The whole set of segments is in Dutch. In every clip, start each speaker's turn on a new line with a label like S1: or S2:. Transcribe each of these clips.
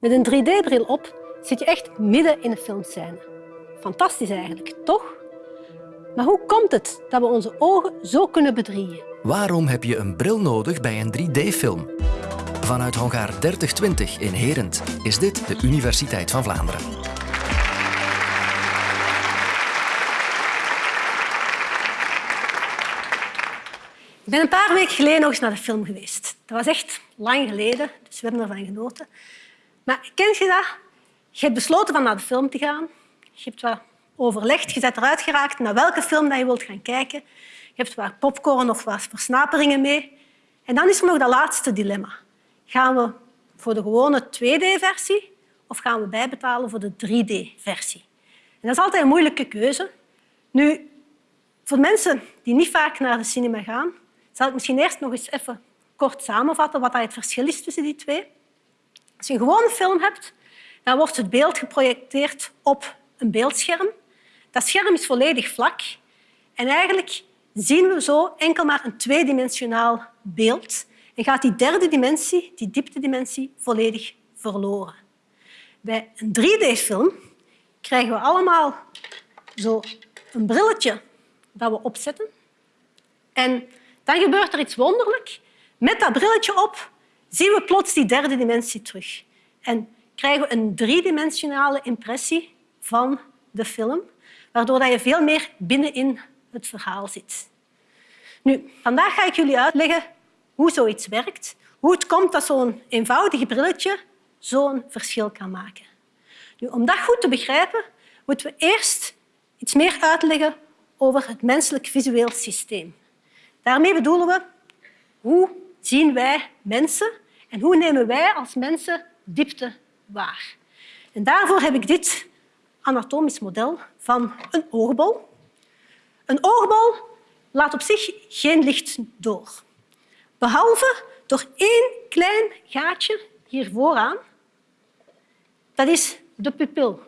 S1: Met een 3D-bril op zit je echt midden in een filmscène. Fantastisch eigenlijk, toch? Maar hoe komt het dat we onze ogen zo kunnen bedriegen?
S2: Waarom heb je een bril nodig bij een 3D-film? Vanuit Hongaar 3020 in Herent is dit de Universiteit van Vlaanderen.
S1: Ik ben een paar weken geleden nog eens naar de film geweest. Dat was echt lang geleden, dus we hebben ervan genoten. Maar ken je dat? Je hebt besloten van naar de film te gaan. Je hebt wat overlegd, je bent eruit geraakt naar welke film dat je wilt gaan kijken. Je hebt wat popcorn of wat versnaperingen mee. En dan is er nog dat laatste dilemma. Gaan we voor de gewone 2D-versie of gaan we bijbetalen voor de 3D-versie? En dat is altijd een moeilijke keuze. Nu, voor mensen die niet vaak naar de cinema gaan, zal ik misschien eerst nog eens even kort samenvatten wat het verschil is tussen die twee. Als je een gewone film hebt, dan wordt het beeld geprojecteerd op een beeldscherm. Dat scherm is volledig vlak en eigenlijk zien we zo enkel maar een tweedimensionaal beeld en gaat die derde dimensie, die dieptedimensie, volledig verloren. Bij een 3D-film krijgen we allemaal zo een brilletje dat we opzetten. En dan gebeurt er iets wonderlijks. Met dat brilletje op zien we plots die derde dimensie terug. En krijgen we een driedimensionale impressie van de film, waardoor je veel meer binnenin het verhaal zit. Nu, vandaag ga ik jullie uitleggen hoe zoiets werkt, hoe het komt dat zo'n eenvoudig brilletje zo'n verschil kan maken. Nu, om dat goed te begrijpen, moeten we eerst iets meer uitleggen over het menselijk visueel systeem. Daarmee bedoelen we hoe zien wij mensen en hoe nemen wij als mensen diepte waar. En daarvoor heb ik dit anatomisch model van een oogbol. Een oogbol laat op zich geen licht door, behalve door één klein gaatje hier vooraan. Dat is de pupil.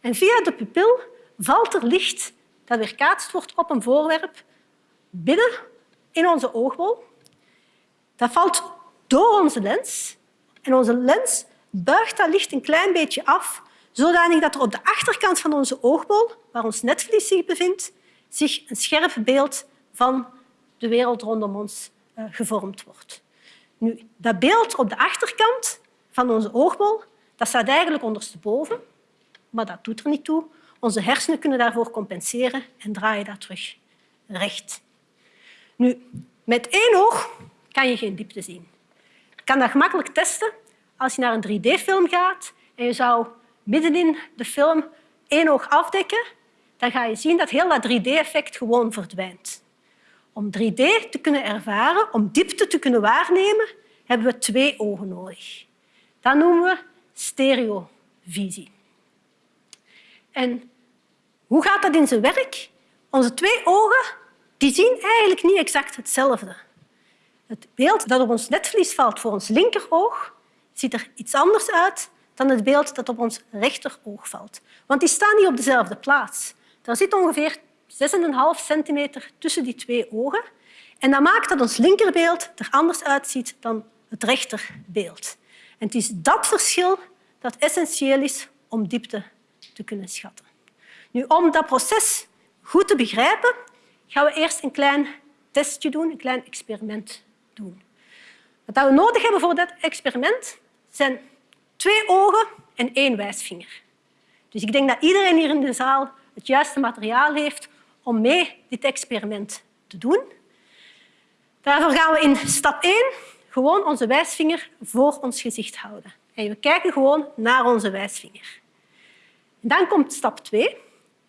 S1: En via de pupil valt er licht dat weerkaatst wordt op een voorwerp binnen in onze oogbol. Dat valt door onze lens en onze lens buigt dat licht een klein beetje af, zodanig dat er op de achterkant van onze oogbol, waar ons netvlies zich bevindt, zich een scherp beeld van de wereld rondom ons uh, gevormd wordt. Nu, dat beeld op de achterkant van onze oogbol dat staat eigenlijk ondersteboven, maar dat doet er niet toe. Onze hersenen kunnen daarvoor compenseren en draaien dat terug recht. Nu, met één oog kan je geen diepte zien. Je kan dat gemakkelijk testen als je naar een 3D-film gaat en je zou middenin de film één oog afdekken, dan ga je zien dat heel dat 3D-effect gewoon verdwijnt. Om 3D te kunnen ervaren, om diepte te kunnen waarnemen, hebben we twee ogen nodig. Dat noemen we stereovisie. En hoe gaat dat in zijn werk? Onze twee ogen die zien eigenlijk niet exact hetzelfde. Het beeld dat op ons netvlies valt voor ons linkeroog ziet er iets anders uit dan het beeld dat op ons rechteroog valt. Want die staan niet op dezelfde plaats. Er zit ongeveer 6,5 centimeter tussen die twee ogen. En dat maakt dat ons linkerbeeld er anders uitziet dan het rechterbeeld. En het is dat verschil dat essentieel is om diepte te kunnen schatten. Nu, om dat proces goed te begrijpen, gaan we eerst een klein testje doen, een klein experiment Wat we nodig hebben voor dat experiment zijn twee ogen en één wijsvinger. Dus ik denk dat iedereen hier in de zaal het juiste materiaal heeft om mee dit experiment te doen. Daarvoor gaan we in stap 1 gewoon onze wijsvinger voor ons gezicht houden. En we kijken gewoon naar onze wijsvinger. Dan komt stap 2.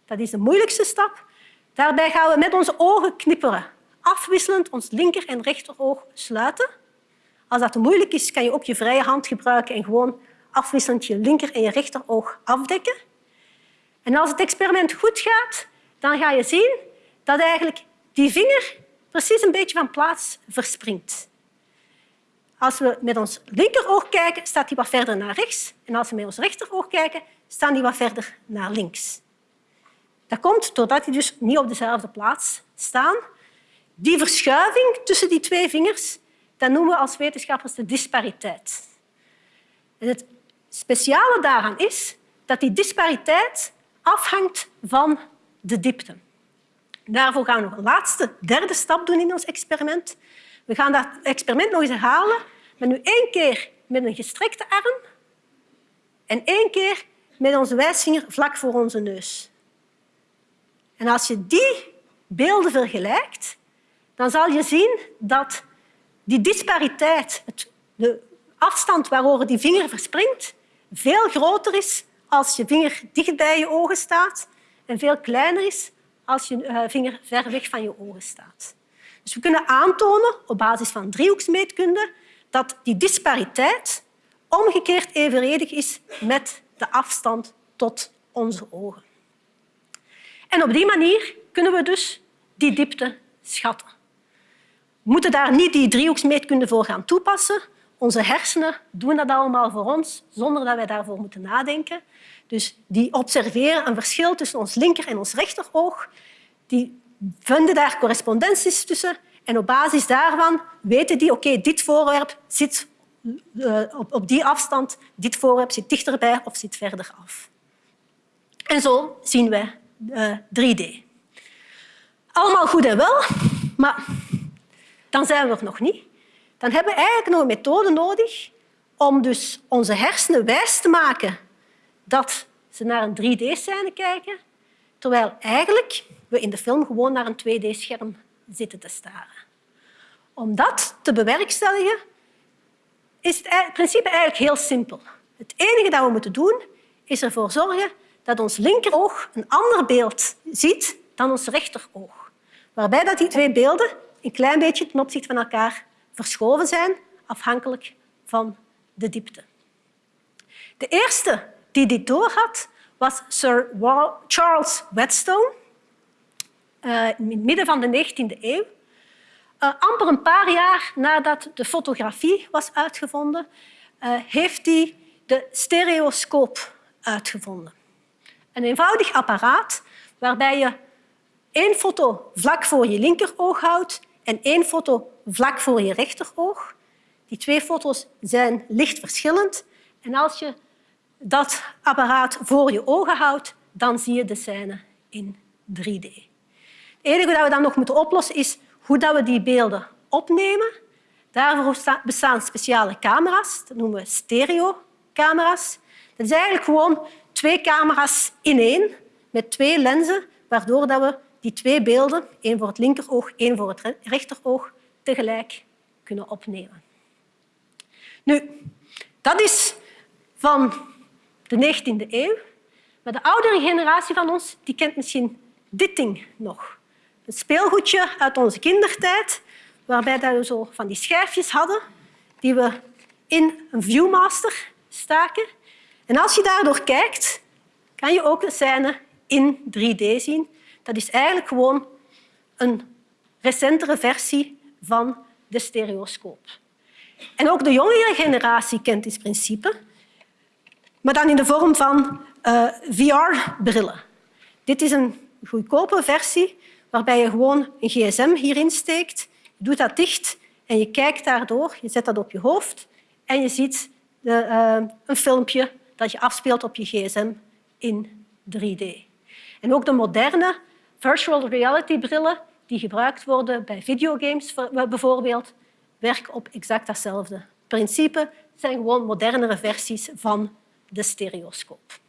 S1: Dat is de moeilijkste stap. Daarbij gaan we met onze ogen knipperen, afwisselend ons linker- en rechteroog sluiten. Als dat te moeilijk is, kan je ook je vrije hand gebruiken en gewoon afwisselend je linker- en je rechteroog afdekken. En als het experiment goed gaat, dan ga je zien dat eigenlijk die vinger precies een beetje van plaats verspringt. Als we met ons linkeroog kijken, staat die wat verder naar rechts. En als we met ons rechteroog kijken, staan die wat verder naar links. Dat komt doordat die dus niet op dezelfde plaats staan. Die verschuiving tussen die twee vingers dat noemen we als wetenschappers de dispariteit. En het speciale daaraan is dat die dispariteit afhangt van de diepte. Daarvoor gaan we nog een laatste, derde stap doen in ons experiment. We gaan dat experiment nog eens herhalen, maar nu één keer met een gestrekte arm en één keer met onze wijsvinger vlak voor onze neus. En als je die beelden vergelijkt, dan zal je zien dat die dispariteit, de afstand waarover die vinger verspringt, veel groter is als je vinger dicht bij je ogen staat en veel kleiner is als je eh, vinger ver weg van je ogen staat. Dus we kunnen aantonen op basis van driehoeksmeetkunde dat die dispariteit omgekeerd evenredig is met de afstand tot onze ogen. En op die manier kunnen we dus die diepte schatten. We moeten daar niet die driehoeksmeetkunde voor gaan toepassen. Onze hersenen doen dat allemaal voor ons, zonder dat wij daarvoor moeten nadenken. Dus die observeren een verschil tussen ons linker en ons rechteroog. Die vinden daar correspondenties tussen. En op basis daarvan weten die, oké, dit voorwerp zit uh, op, die afstand, dit voorwerp zit dichterbij of zit verder af. En zo zien uh, 3D. Allemaal goed en wel, maar dan zijn we er nog niet. Dan hebben we eigenlijk nog een methode nodig om dus onze hersenen wijs te maken dat ze naar een 3D-scène kijken, terwijl eigenlijk we in de film gewoon naar een 2D-scherm zitten te staren. Om dat te bewerkstelligen is het principe eigenlijk heel simpel. Het enige dat we moeten doen is ervoor zorgen dat ons linkeroog een ander beeld ziet dan ons rechteroog. Waarbij dat die twee beelden een klein beetje ten opzichte van elkaar verschoven zijn, afhankelijk van de diepte. De eerste die dit doorhad, was Sir Charles Whetstone uh, in het midden van de 19e eeuw. Uh, amper een paar jaar nadat de fotografie was uitgevonden, uh, heeft hij de stereoscoop uitgevonden. Een eenvoudig apparaat waarbij je één foto vlak voor je linkeroog houdt en één foto vlak voor je rechteroog. Die twee foto's zijn licht verschillend. En als je dat apparaat voor je ogen houdt, dan zie je de scène in 3D. Het enige dat we dan nog moeten oplossen is hoe dat we die beelden opnemen. Daarvoor bestaan speciale camera's, dat noemen we stereocamera's. Dat is eigenlijk gewoon twee camera's in één, met twee lenzen, waardoor we die twee beelden, één voor het linkeroog, één voor het rechteroog, tegelijk kunnen opnemen. Nu, dat is van de 19e eeuw. Maar de oudere generatie van ons die kent misschien dit ding nog. Een speelgoedje uit onze kindertijd, waarbij we zo van die schijfjes hadden die we in een Viewmaster staken. En als je daardoor kijkt, kan je ook de scène in 3D zien. Dat is eigenlijk gewoon een recentere versie van de stereoscoop. En ook de jongere generatie kent dit principe maar dan in de vorm van eh, VR-brillen. Dit is een goedkope versie waarbij je gewoon een gsm hierin steekt, je doet dat dicht en je kijkt daardoor, je zet dat op je hoofd en je ziet de, uh, een filmpje dat je afspeelt op je gsm in 3D. En ook de moderne virtual reality brillen die gebruikt worden bij videogames bijvoorbeeld, werken op exact datzelfde principe. Zijn gewoon modernere versies van de stereoscoop.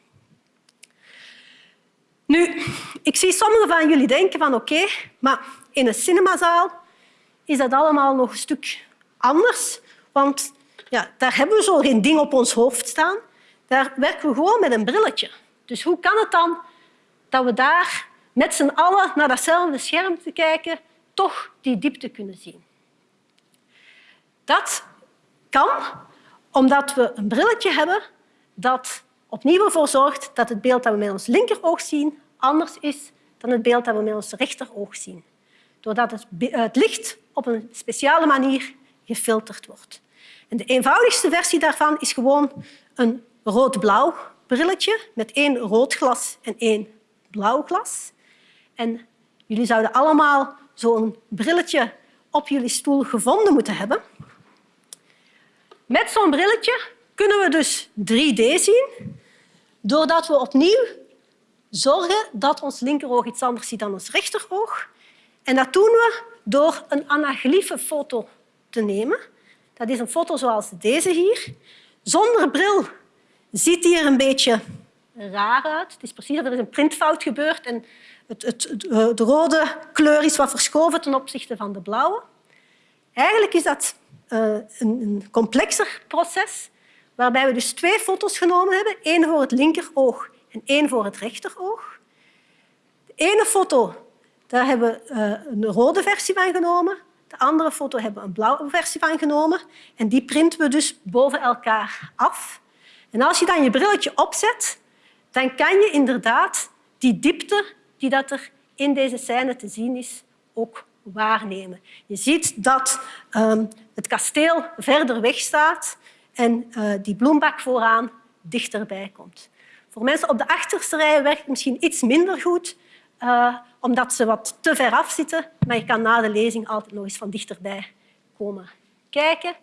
S1: Nu, ik zie sommigen van jullie denken van oké, maar in een cinemazaal is dat allemaal nog een stuk anders, want ja, daar hebben we zo geen ding op ons hoofd staan. Daar werken we gewoon met een brilletje. Dus hoe kan het dan dat we daar met z'n allen naar datzelfde scherm te kijken toch die diepte kunnen zien? Dat kan omdat we een brilletje hebben dat opnieuw ervoor zorgt dat het beeld dat we met ons linkeroog zien anders is dan het beeld dat we met ons rechteroog zien. Doordat het, het licht op een speciale manier gefilterd wordt. En de eenvoudigste versie daarvan is gewoon een rood-blauw brilletje met één rood glas en één blauw glas. En jullie zouden allemaal zo'n brilletje op jullie stoel gevonden moeten hebben. Met zo'n brilletje kunnen we dus 3D zien doordat we opnieuw zorgen dat ons linkeroog iets anders ziet dan ons rechteroog. En dat doen we door een anaglyfe foto te nemen. Dat is een foto zoals deze hier. Zonder bril ziet die er een beetje raar uit. Het is precies of er is een printfout gebeurd en het, het, het, de rode kleur is wat verschoven ten opzichte van de blauwe. Eigenlijk is dat uh, een, complexer proces waarbij we dus twee foto's genomen hebben. één voor het linkeroog en één voor het rechteroog. De ene foto daar hebben we uh, een rode versie van genomen. De andere foto hebben we een blauwe versie van genomen. En die printen we dus boven elkaar af. En als je dan je brilletje opzet, dan kan je inderdaad die diepte die dat er in deze scène te zien is, ook waarnemen. Je ziet dat um, het kasteel verder weg staat en uh, die bloembak vooraan dichterbij komt. Voor mensen op de achterste rij werkt het misschien iets minder goed, uh, omdat ze wat te ver af zitten, maar je kan na de lezing altijd nog eens van dichterbij komen kijken.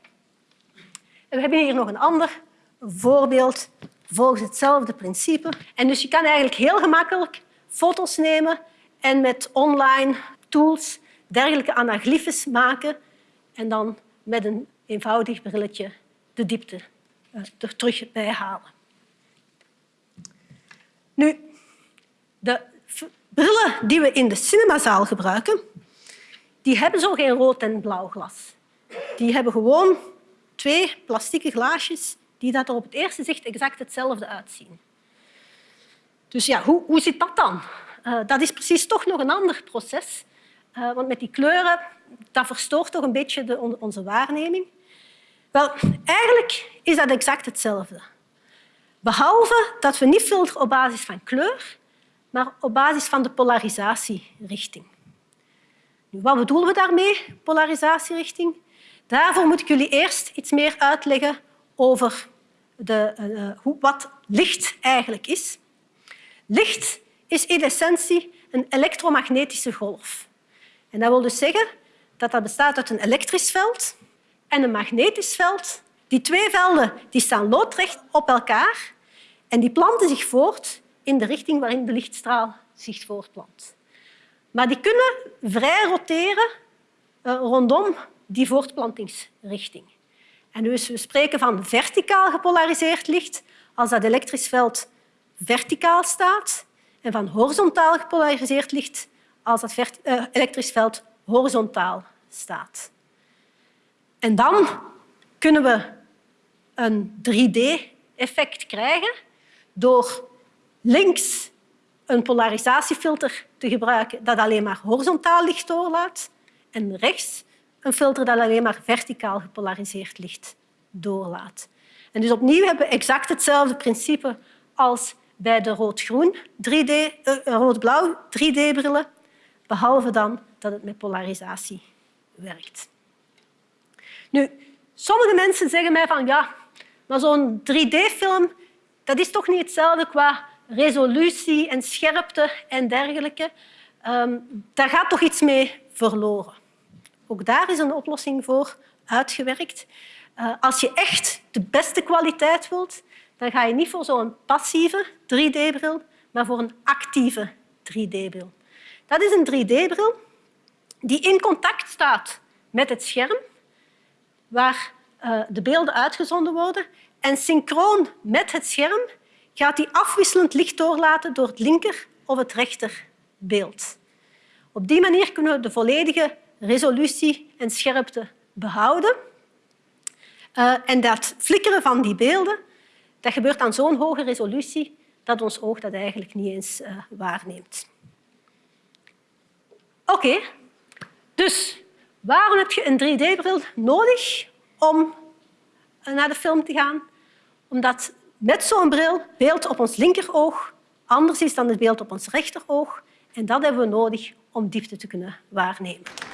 S1: En we hebben hier nog een ander voorbeeld volgens hetzelfde principe. En dus je kan eigenlijk heel gemakkelijk foto's nemen en met online tools dergelijke anaglyphes maken en dan met een eenvoudig brilletje de diepte uh, er terug bij halen. Nu, de brillen die we in de cinemazaal gebruiken, die hebben zo geen rood en blauw glas. Die hebben gewoon twee plastieke glaasjes die dat er op het eerste zicht exact hetzelfde uitzien. Dus ja, hoe, hoe zit dat dan? Uh, dat is precies toch nog een ander proces. Uh, want met die kleuren, dat verstoort toch een beetje de, onze waarneming. Wel, eigenlijk is dat exact hetzelfde. Behalve dat we niet filteren op basis van kleur, maar op basis van de polarisatierichting. Nu, wat bedoelen we daarmee, polarisatierichting? Daarvoor moet ik jullie eerst iets meer uitleggen over de, uh, hoe, wat licht eigenlijk is. Licht is in essentie een elektromagnetische golf. En dat wil dus zeggen dat dat bestaat uit een elektrisch veld en een magnetisch veld. Die twee velden die staan loodrecht op elkaar en die planten zich voort in de richting waarin de lichtstraal zich voortplant. Maar die kunnen vrij roteren uh, rondom die voortplantingsrichting. En dus we spreken van verticaal gepolariseerd licht als dat elektrisch veld verticaal staat en van horizontaal gepolariseerd licht als dat uh, elektrisch veld horizontaal staat. En dan kunnen we een 3D-effect krijgen door links een polarisatiefilter te gebruiken dat alleen maar horizontaal licht doorlaat en rechts een filter dat alleen maar verticaal gepolariseerd licht doorlaat. En dus opnieuw hebben we exact hetzelfde principe als bij de rood-groen 3D, uh, rood-blauw 3D-brillen, behalve dan dat het met polarisatie werkt. Nu, sommige mensen zeggen mij van ja, maar zo'n 3D-film dat is toch niet hetzelfde qua resolutie en scherpte en dergelijke. Um, daar gaat toch iets mee verloren. Ook daar is een oplossing voor uitgewerkt. Uh, als je echt de beste kwaliteit wilt, dan ga je niet voor zo'n passieve 3D-bril, maar voor een actieve 3D-bril. Dat is een 3D-bril die in contact staat met het scherm, waar uh, de beelden uitgezonden worden. En synchroon met het scherm gaat die afwisselend licht doorlaten door het linker of het rechter beeld. Op die manier kunnen we de volledige resolutie en scherpte behouden. Uh, en dat flikkeren van die beelden dat gebeurt aan zo'n hoge resolutie dat ons oog dat eigenlijk niet eens uh, waarneemt. Oké, dus waarom heb je een 3D-bril nodig om naar de film te gaan? Omdat met zo'n bril beeld op ons linkeroog anders is dan het beeld op ons rechteroog. En dat hebben we nodig om diepte te kunnen waarnemen.